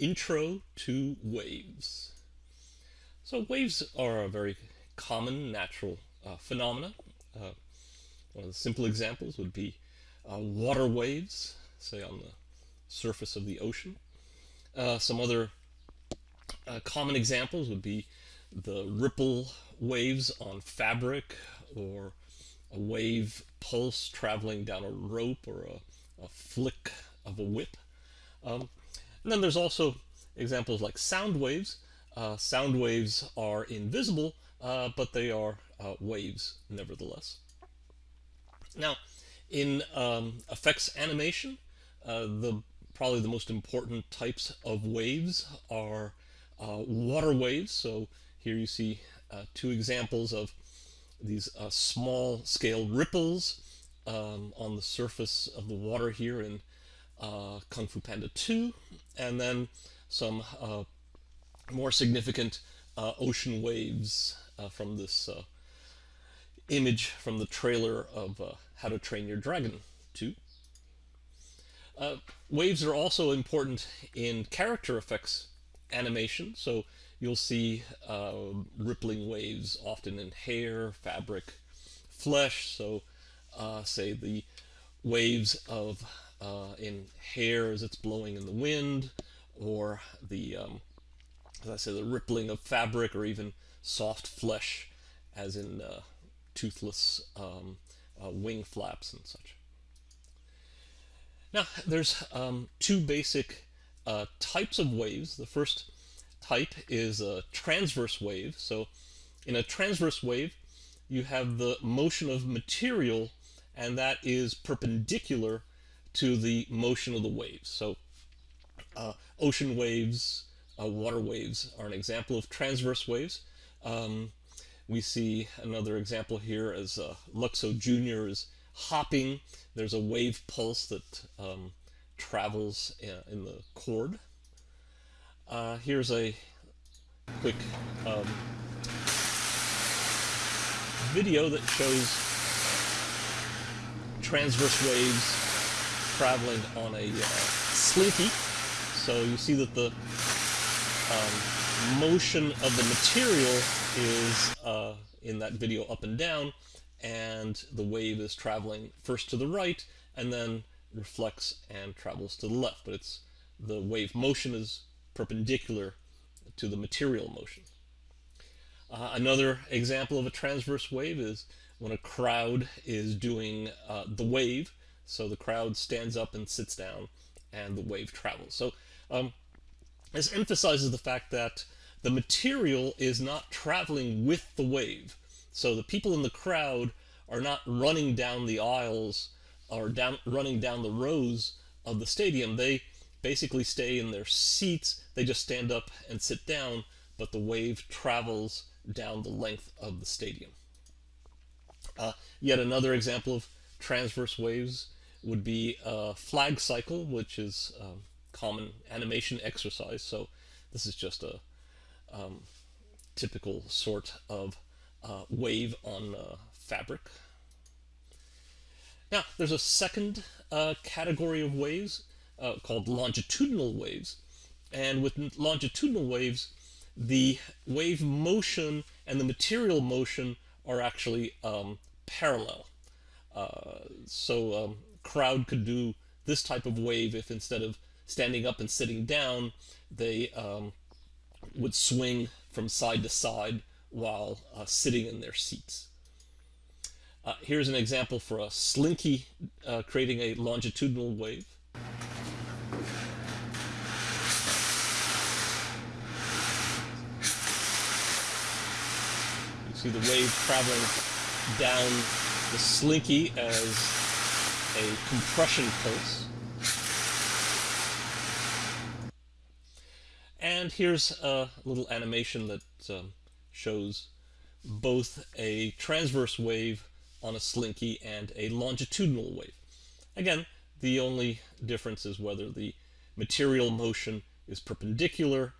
Intro to Waves. So waves are a very common natural uh, phenomena. Uh, one of the simple examples would be uh, water waves, say on the surface of the ocean. Uh, some other uh, common examples would be the ripple waves on fabric or a wave pulse traveling down a rope or a, a flick of a whip. Um, and then there's also examples like sound waves. Uh, sound waves are invisible, uh, but they are uh, waves nevertheless. Now, in um, effects animation, uh, the probably the most important types of waves are uh, water waves. So here you see uh, two examples of these small scale ripples um, on the surface of the water here in uh, Kung Fu Panda 2, and then some uh, more significant uh, ocean waves from this image from the trailer of How to Train Your Dragon 2. Uh, waves are also important in character effects animation. So you'll see uh, rippling waves often in hair, fabric, flesh. So uh, say the waves of uh, in hair as it's blowing in the wind, or the um, as I say the rippling of fabric, or even soft flesh, as in uh, toothless um, uh, wing flaps and such. Now, there's um, two basic uh, types of waves. The first type is a transverse wave. So in a transverse wave, you have the motion of material, and that is perpendicular to the motion of the waves. So uh, ocean waves, uh, water waves are an example of transverse waves. Um, we see another example here as uh, Luxo Jr. is hopping. There's a wave pulse that um, travels uh, in the cord. Uh, here's a quick um, video that shows transverse waves traveling on a uh, slinky. So you see that the um, motion of the material is uh, in that video up and down, and the wave is traveling first to the right and then reflects and travels to the left. But it's the wave motion is perpendicular to the material motion. Uh, another example of a transverse wave is when a crowd is doing uh, the wave. So the crowd stands up and sits down and the wave travels. So um, this emphasizes the fact that the material is not traveling with the wave. So the people in the crowd are not running down the aisles or down running down the rows of the stadium. They basically stay in their seats. They just stand up and sit down, but the wave travels down the length of the stadium. Uh, yet another example of transverse waves would be a flag cycle, which is a common animation exercise. So this is just a um, typical sort of uh, wave on uh, fabric. Now, there's a second uh, category of waves uh, called longitudinal waves. And with longitudinal waves, the wave motion and the material motion are actually um, parallel. Uh, so um, crowd could do this type of wave if instead of standing up and sitting down, they um, would swing from side to side while uh, sitting in their seats. Uh, here's an example for a slinky uh, creating a longitudinal wave. You see the wave traveling down the slinky as a compression pulse. And here's a little animation that um, shows both a transverse wave on a slinky and a longitudinal wave. Again, the only difference is whether the material motion is perpendicular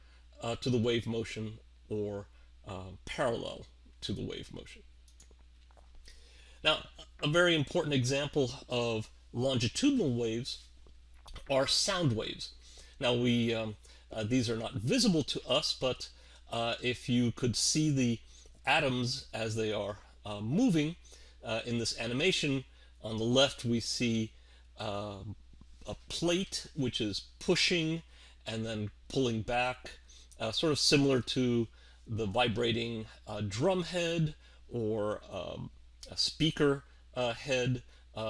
uh, to the wave motion or uh, parallel to the wave motion. Now, a very important example of longitudinal waves are sound waves. Now, we um, Uh, these are not visible to us, but uh, if you could see the atoms as they are uh, moving uh, in this animation, on the left we see uh, a plate which is pushing and then pulling back, uh, sort of similar to the vibrating drum head or um, a speaker head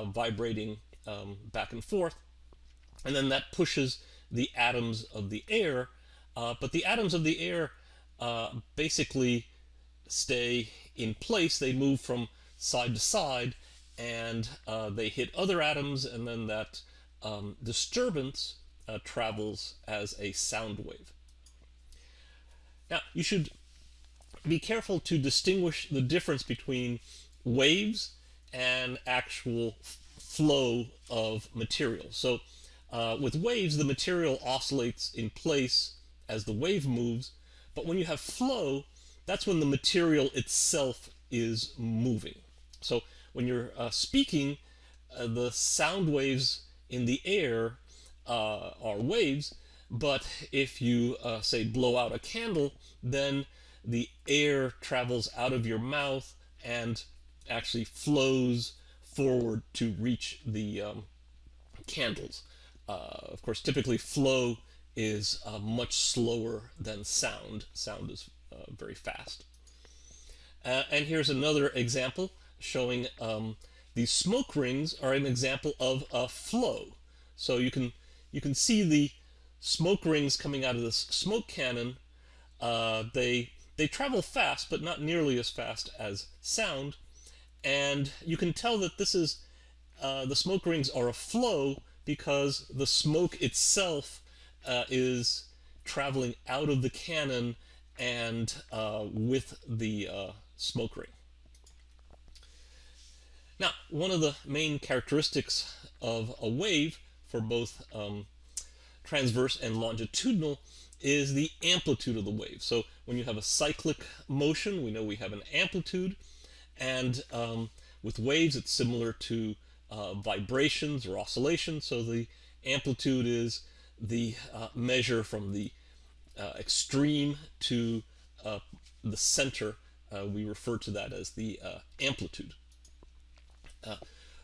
vibrating um, back and forth. And then that pushes the atoms of the air, uh, but the atoms of the air uh, basically stay in place. They move from side to side and uh, they hit other atoms and then that um, disturbance uh, travels as a sound wave. Now you should be careful to distinguish the difference between waves and actual flow of material. So uh, with waves, the material oscillates in place as the wave moves, but when you have flow, that's when the material itself is moving. So when you're uh, speaking, uh, the sound waves in the air uh, are waves, but if you, uh, say, blow out a candle, then the air travels out of your mouth and actually flows forward to reach the um, candles. Uh, of course, typically flow is uh, much slower than sound. Sound is uh, very fast. and here's another example showing um, these smoke rings are an example of a flow. So you can you can see the smoke rings coming out of this smoke cannon. Uh, they they travel fast, but not nearly as fast as sound. And you can tell that this is uh, the smoke rings are a flow because the smoke itself uh, is traveling out of the cannon and uh, with the uh, smoke ring. Now, one of the main characteristics of a wave for both um, transverse and longitudinal is the amplitude of the wave. So when you have a cyclic motion, we know we have an amplitude, and um, with waves it's similar to uh, vibrations or oscillations. So the amplitude is the uh, measure from the uh, extreme to uh, the center. Uh, we refer to that as the uh, amplitude.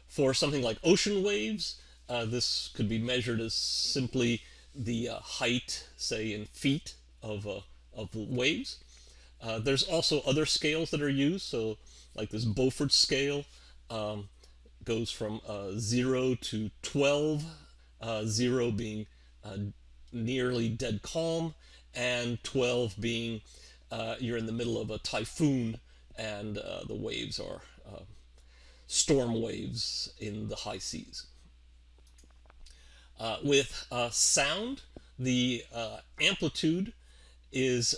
for something like ocean waves, this could be measured as simply the height, say in feet, of, of waves. there's also other scales that are used, so like this Beaufort scale, um, goes from uh, 0 to 12, uh, 0 being uh, nearly dead calm, and 12 being uh, you're in the middle of a typhoon and uh, the waves are uh, storm waves in the high seas. with sound, the amplitude is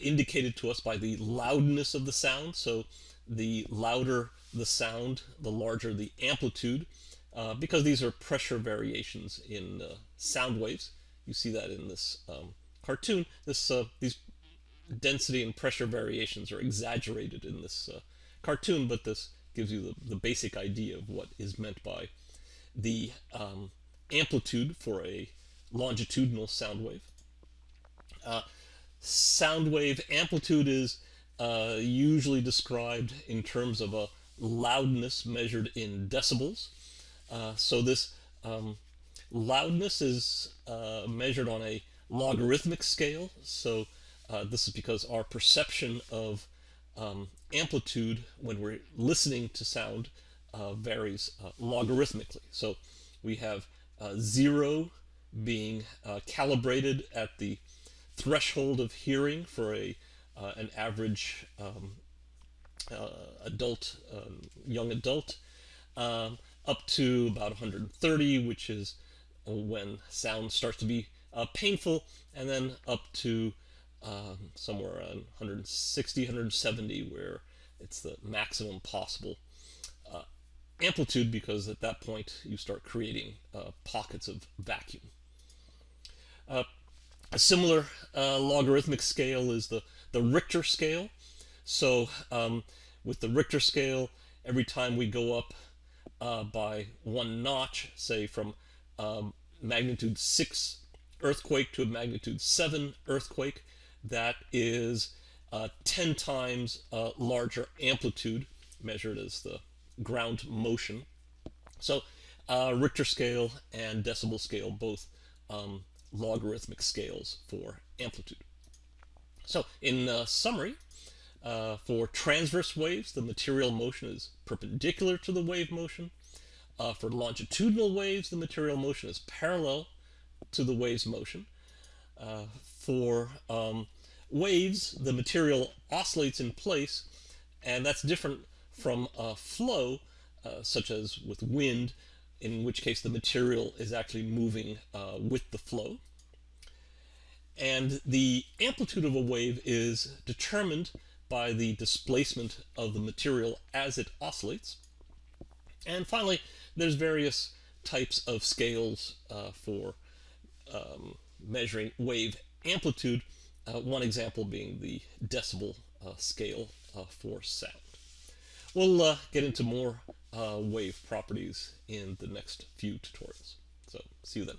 indicated to us by the loudness of the sound. So the louder the sound, the larger the amplitude, uh, because these are pressure variations in uh, sound waves. You see that in this um, cartoon. This uh, these density and pressure variations are exaggerated in this uh, cartoon, but this gives you the, the basic idea of what is meant by the um, amplitude for a longitudinal sound wave. Uh, sound wave amplitude is uh, usually described in terms of a loudness measured in decibels. Uh, so this um, loudness is uh, measured on a logarithmic scale. So uh, this is because our perception of um, amplitude when we're listening to sound uh, varies uh, logarithmically. So we have zero being calibrated at the threshold of hearing for a an average um, uh, adult, um, young adult, um, up to about 130, which is when sound starts to be uh, painful, and then up to um, somewhere around 160, 170, where it's the maximum possible uh, amplitude, because at that point you start creating uh, pockets of vacuum. Uh, a similar uh, logarithmic scale is the, the Richter scale. So um, with the Richter scale, every time we go up uh, by one notch, say from um, magnitude 6 earthquake to a magnitude 7 earthquake that is uh, 10 times uh, larger amplitude measured as the ground motion. So uh, Richter scale and decibel scale both um, logarithmic scales for amplitude. So in uh, summary, uh, for transverse waves, the material motion is perpendicular to the wave motion. Uh, for longitudinal waves, the material motion is parallel to the wave's motion. Uh, for um, waves, the material oscillates in place, and that's different from a flow, uh, such as with wind, in which case the material is actually moving uh, with the flow. And the amplitude of a wave is determined by the displacement of the material as it oscillates. And finally, there's various types of scales uh, for um, measuring wave amplitude, uh, one example being the decibel uh, scale uh, for sound. We'll uh, get into more uh, wave properties in the next few tutorials. So see you then.